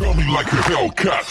Feel me like a Hellcat.